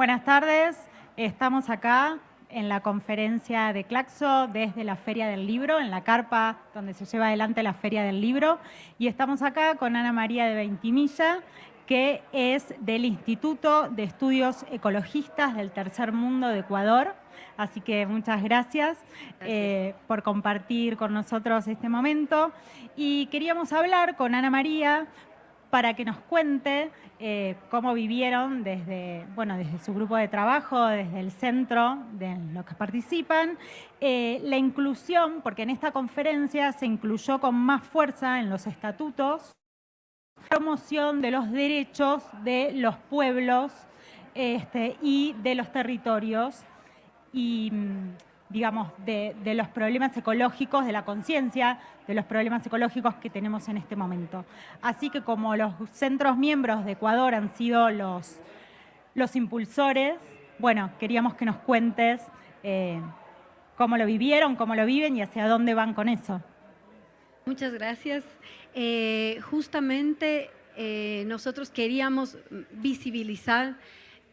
Buenas tardes, estamos acá en la conferencia de Claxo desde la Feria del Libro, en la carpa donde se lleva adelante la Feria del Libro. Y estamos acá con Ana María de Ventimilla, que es del Instituto de Estudios Ecologistas del Tercer Mundo de Ecuador. Así que muchas gracias, eh, por compartir con nosotros este momento. Y queríamos hablar con Ana María para que nos cuente eh, cómo vivieron desde, bueno, desde su grupo de trabajo, desde el centro de los que participan, eh, la inclusión, porque en esta conferencia se incluyó con más fuerza en los estatutos, promoción de los derechos de los pueblos este, y de los territorios. Y mm, digamos, de, los problemas ecológicos, de la conciencia de los problemas ecológicos que tenemos en este momento. Así que como los centros miembros de Ecuador han sido los, los impulsores, bueno, queríamos que nos cuentes eh, cómo lo vivieron, cómo lo viven y hacia dónde van con eso. Muchas gracias. Eh, justamente eh, nosotros queríamos visibilizar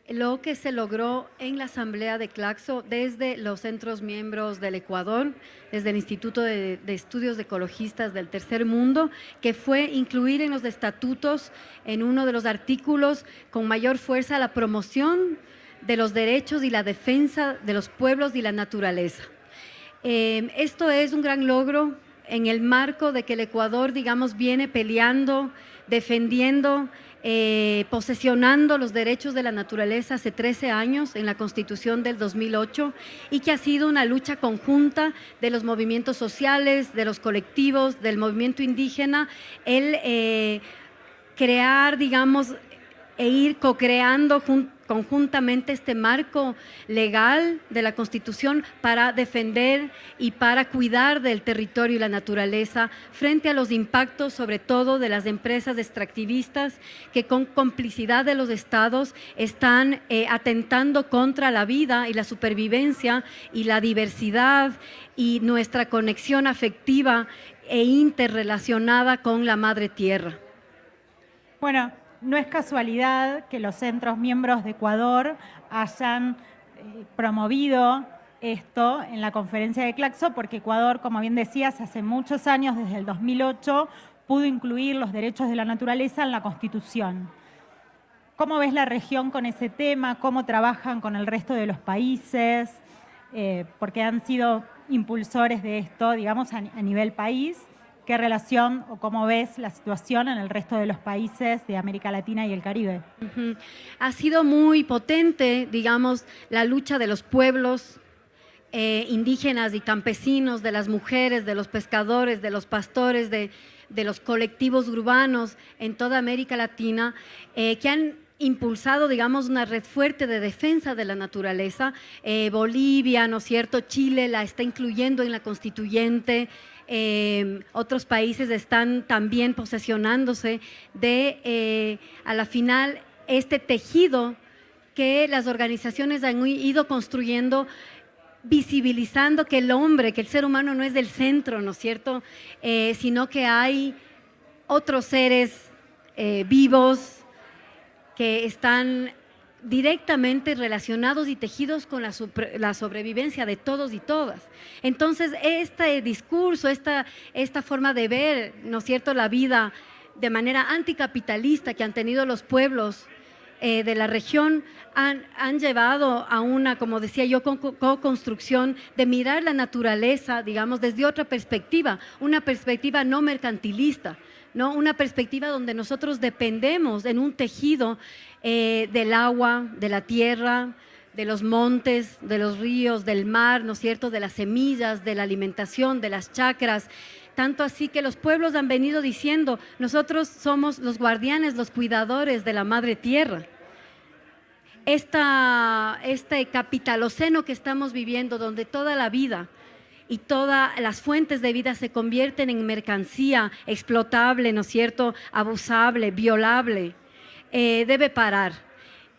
lo que se logró en la Asamblea de Claxo desde los centros miembros del Ecuador, desde el Instituto de, Estudios Ecologistas del Tercer Mundo, que fue incluir en los estatutos, en uno de los artículos, con mayor fuerza la promoción de los derechos y la defensa de los pueblos y la naturaleza. Eh, esto es un gran logro en el marco de que el Ecuador, digamos, viene peleando, defendiendo eh, posesionando los derechos de la naturaleza hace 13 años en la Constitución del 2008 y que ha sido una lucha conjunta de los movimientos sociales, de los colectivos, del movimiento indígena, el eh, crear, digamos, e ir co-creando conjuntamente este marco legal de la Constitución para defender y para cuidar del territorio y la naturaleza frente a los impactos, sobre todo de las empresas extractivistas que con complicidad de los estados están eh, atentando contra la vida y la supervivencia y la diversidad y nuestra conexión afectiva e interrelacionada con la madre tierra. Bueno, no es casualidad que los centros miembros de Ecuador hayan eh, promovido esto en la conferencia de Claxo, porque Ecuador, como bien decías, hace muchos años, desde el 2008, pudo incluir los derechos de la naturaleza en la Constitución. ¿Cómo ves la región con ese tema? ¿Cómo trabajan con el resto de los países? Eh, porque han sido impulsores de esto, digamos, a nivel país. ¿Qué relación o cómo ves la situación en el resto de los países de América Latina y el Caribe? Ha sido muy potente, digamos, la lucha de los pueblos eh, indígenas y campesinos, de las mujeres, de los pescadores, de los pastores, de, los colectivos urbanos en toda América Latina, eh, que han impulsado, digamos, una red fuerte de defensa de la naturaleza. Eh, Bolivia, ¿no es cierto? Chile la está incluyendo en la constituyente. Em, otros países están también posesionándose de, eh, a la final, este tejido que las organizaciones han ido construyendo visibilizando que el hombre, que el ser humano no es del centro, ¿no es cierto?, eh, sino que hay otros seres eh, vivos que están directamente relacionados y tejidos con la, sobrevivencia de todos y todas. Entonces, este discurso, esta, esta forma de ver, ¿no es cierto?, la vida de manera anticapitalista que han tenido los pueblos eh, de la región han, han, llevado a una, como decía yo, co-construcción de mirar la naturaleza, digamos, desde otra perspectiva, una perspectiva no mercantilista, una perspectiva donde nosotros dependemos en un tejido eh, del agua, de la tierra, de los montes, de los ríos, del mar, ¿no es cierto?, de las semillas, de la alimentación, de las chacras, tanto así que los pueblos han venido diciendo, nosotros somos los guardianes, los cuidadores de la madre tierra. Esta, este capitaloceno que estamos viviendo, donde toda la vida y todas las fuentes de vida se convierten en mercancía explotable, ¿no es cierto?, abusable, violable, eh, debe parar.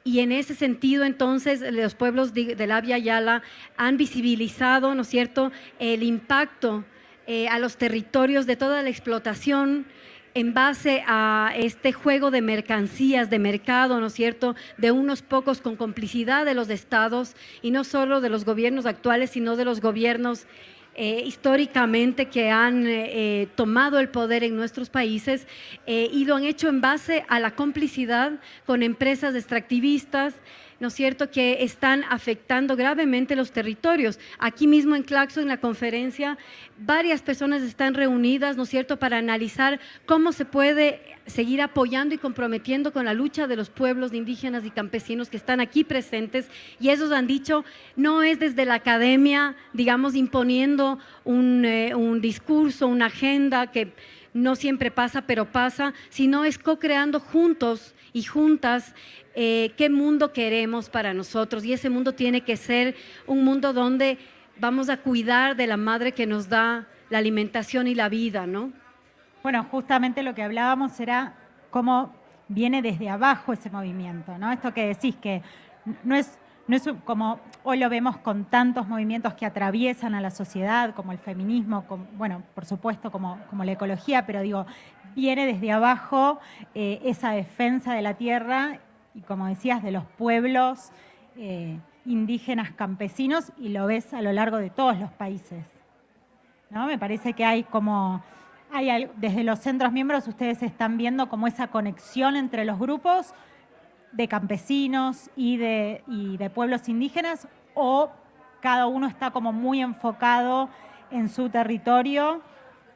Y en ese sentido, entonces, los pueblos de, la Via Yala han visibilizado, ¿no es cierto?, el impacto eh, a los territorios de toda la explotación en base a este juego de mercancías, de mercado, ¿no es cierto?, de unos pocos con complicidad de los estados y no solo de los gobiernos actuales, sino de los gobiernos eh, históricamente que han eh, eh, tomado el poder en nuestros países y lo han hecho en base a la complicidad con empresas extractivistas, ¿no es cierto?, que están afectando gravemente los territorios. Aquí mismo en Claxo, en la conferencia, varias personas están reunidas, ¿no es cierto?, para analizar cómo se puede seguir apoyando y comprometiendo con la lucha de los pueblos indígenas y campesinos que están aquí presentes. Y ellos han dicho, no es desde la academia, digamos, imponiendo un, eh, un discurso, una agenda que no siempre pasa, pero pasa, sino es co-creando juntos y juntas eh, qué mundo queremos para nosotros. Y ese mundo tiene que ser un mundo donde vamos a cuidar de la madre que nos da la alimentación y la vida, ¿no? Bueno, justamente lo que hablábamos era cómo viene desde abajo ese movimiento, ¿no? Esto que decís que no es, no es como hoy lo vemos con tantos movimientos que atraviesan a la sociedad, como el feminismo, bueno, por supuesto, como, como la ecología, pero digo, viene desde abajo eh, esa defensa de la tierra y como decías, de los pueblos eh, indígenas campesinos y lo ves a lo largo de todos los países. ¿no? Me parece que hay como, hay, desde los centros miembros ustedes están viendo como esa conexión entre los grupos de campesinos y de, y de pueblos indígenas o cada uno está como muy enfocado en su territorio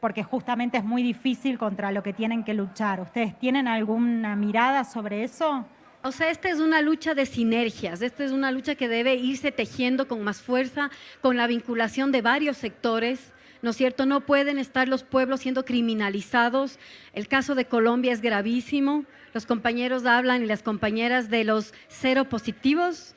porque justamente es muy difícil contra lo que tienen que luchar. ¿Ustedes tienen alguna mirada sobre eso? O sea, esta es una lucha de sinergias, esta es una lucha que debe irse tejiendo con más fuerza, con la vinculación de varios sectores, ¿no es cierto? No pueden estar los pueblos siendo criminalizados. El caso de Colombia es gravísimo. Los compañeros hablan y las compañeras de los cero positivos,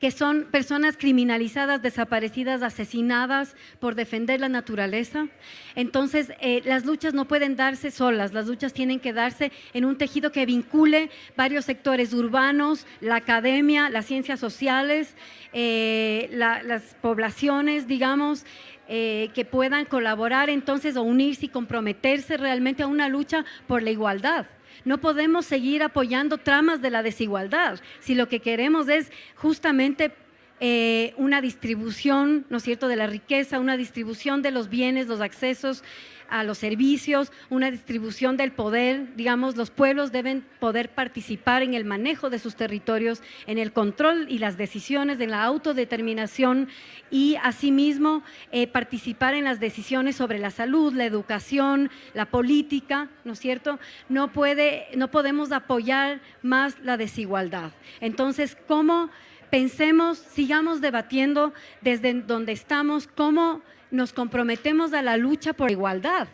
que son personas criminalizadas, desaparecidas, asesinadas por defender la naturaleza. Entonces, eh, las luchas no pueden darse solas, las luchas tienen que darse en un tejido que vincule varios sectores urbanos, la academia, las ciencias sociales, eh, las poblaciones, digamos, eh, que puedan colaborar entonces o unirse y comprometerse realmente a una lucha por la igualdad. No podemos seguir apoyando tramas de la desigualdad si lo que queremos es justamente eh, una distribución, ¿no es cierto?, de la riqueza, una distribución de los bienes, los accesos a los servicios, una distribución del poder, digamos, los pueblos deben poder participar en el manejo de sus territorios, en el control y las decisiones, en la autodeterminación y asimismo eh, participar en las decisiones sobre la salud, la educación, la política, ¿no es cierto? No, puede, no podemos apoyar más la desigualdad. Entonces, ¿cómo pensemos, sigamos debatiendo desde donde estamos, cómo nos comprometemos a la lucha por igualdad.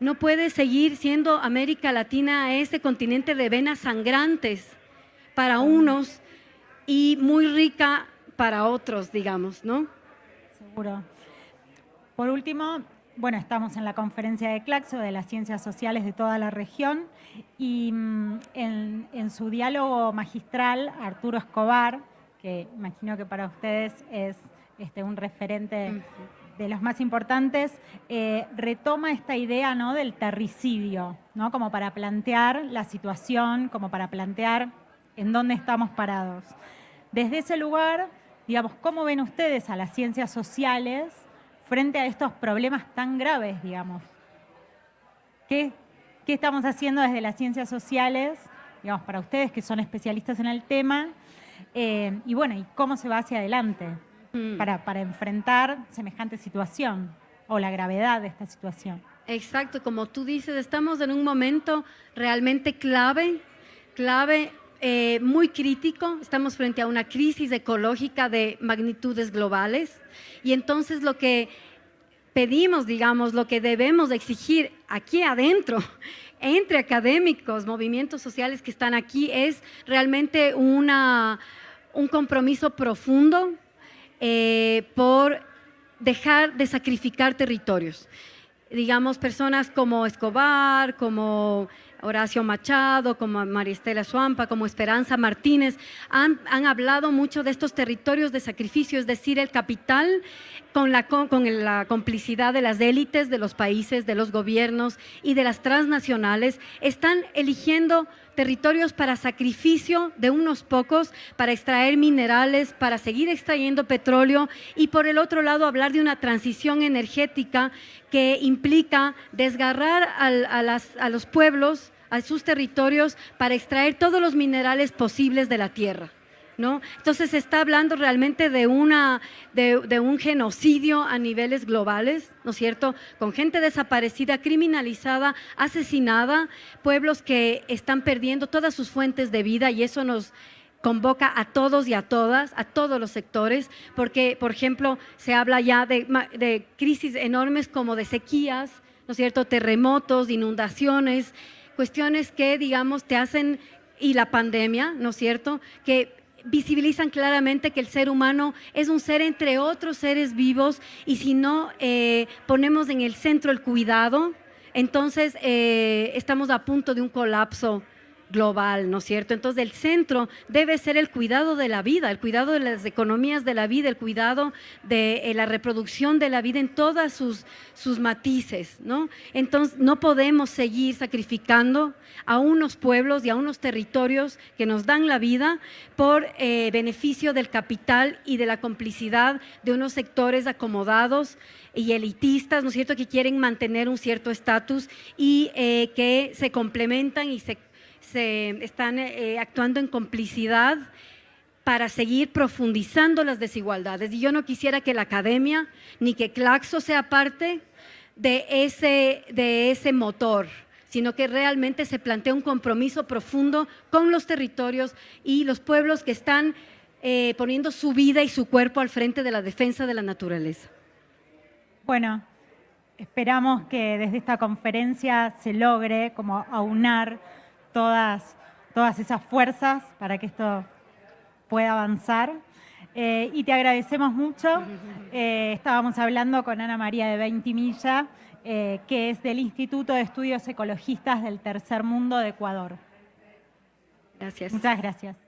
No puede seguir siendo América Latina ese continente de venas sangrantes para unos y muy rica para otros, digamos, ¿no? Seguro. Por último, bueno, estamos en la conferencia de Claxo de las ciencias sociales de toda la región y mm, en, su diálogo magistral, Arturo Escobar, que imagino que para ustedes es este, un referente de los más importantes, eh, retoma esta idea ¿no? del terricidio, ¿no? como para plantear la situación, como para plantear en dónde estamos parados. Desde ese lugar, digamos, ¿cómo ven ustedes a las ciencias sociales frente a estos problemas tan graves, digamos? ¿Qué, qué estamos haciendo desde las ciencias sociales, digamos, para ustedes que son especialistas en el tema? Eh, y bueno, ¿y cómo se va hacia adelante? Mm. para, para enfrentar semejante situación o la gravedad de esta situación. Exacto, como tú dices, estamos en un momento realmente clave, clave, eh, muy crítico, estamos frente a una crisis ecológica de magnitudes globales y entonces lo que pedimos, digamos, lo que debemos exigir aquí adentro, entre académicos, movimientos sociales que están aquí, es realmente una, un compromiso profundo eh, por dejar de sacrificar territorios. Digamos, personas como Escobar, como Horacio Machado, como Maristela Suampa, como Esperanza Martínez, han, hablado mucho de estos territorios de sacrificio, es decir, el capital con la, con la complicidad de las élites de los países, de los gobiernos y de las transnacionales, están eligiendo territorios para sacrificio de unos pocos, para extraer minerales, para seguir extrayendo petróleo y por el otro lado hablar de una transición energética que implica desgarrar a, los pueblos, a sus territorios, para extraer todos los minerales posibles de la tierra. ¿No? Entonces se está hablando realmente de, una, de, un genocidio a niveles globales, ¿no es cierto? Con gente desaparecida, criminalizada, asesinada, pueblos que están perdiendo todas sus fuentes de vida y eso nos convoca a todos y a todas, a todos los sectores, porque, por ejemplo, se habla ya de, crisis enormes como de sequías, ¿no es cierto?, terremotos, inundaciones, cuestiones que, digamos, te hacen, y la pandemia, ¿no es cierto?, que visibilizan claramente que el ser humano es un ser entre otros seres vivos y si no eh, ponemos en el centro el cuidado, entonces eh, estamos a punto de un colapso global, ¿no es cierto? Entonces el centro debe ser el cuidado de la vida, el cuidado de las economías de la vida, el cuidado de eh, la reproducción de la vida en todas sus, sus matices, ¿no? Entonces no podemos seguir sacrificando a unos pueblos y a unos territorios que nos dan la vida por eh, beneficio del capital y de la complicidad de unos sectores acomodados y elitistas, ¿no es cierto?, que quieren mantener un cierto estatus y eh, que se complementan y se se están eh, actuando en complicidad para seguir profundizando las desigualdades. Y yo no quisiera que la academia ni que Claxo sea parte de ese, de ese motor, sino que realmente se plantea un compromiso profundo con los territorios y los pueblos que están eh, poniendo su vida y su cuerpo al frente de la defensa de la naturaleza. Bueno, esperamos que desde esta conferencia se logre como aunar todas, todas esas fuerzas para que esto pueda avanzar. Eh, y te agradecemos mucho. Eh, estábamos hablando con Ana María de Veintimilla, eh, que es del Instituto de Estudios Ecologistas del Tercer Mundo de Ecuador. Gracias. Muchas gracias.